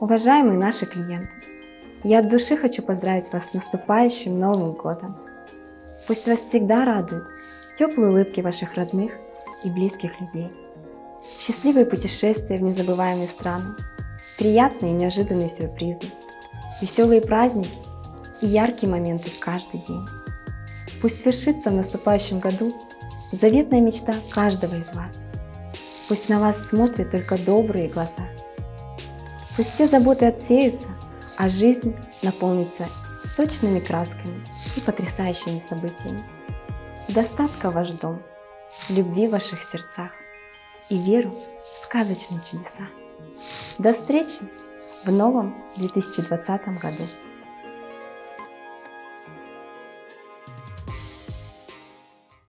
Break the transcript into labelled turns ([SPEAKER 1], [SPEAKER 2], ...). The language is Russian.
[SPEAKER 1] Уважаемые наши клиенты, я от души хочу поздравить вас с наступающим Новым Годом. Пусть вас всегда радуют теплые улыбки ваших родных и близких людей, счастливые путешествия в незабываемые страны, приятные и неожиданные сюрпризы, веселые праздники и яркие моменты в каждый день. Пусть свершится в наступающем году заветная мечта каждого из вас. Пусть на вас смотрят только добрые глаза. Пусть все заботы отсеются, а жизнь наполнится сочными красками и потрясающими событиями. Достатка ваш дом, любви в ваших сердцах и веру в сказочные чудеса. До встречи в новом 2020 году!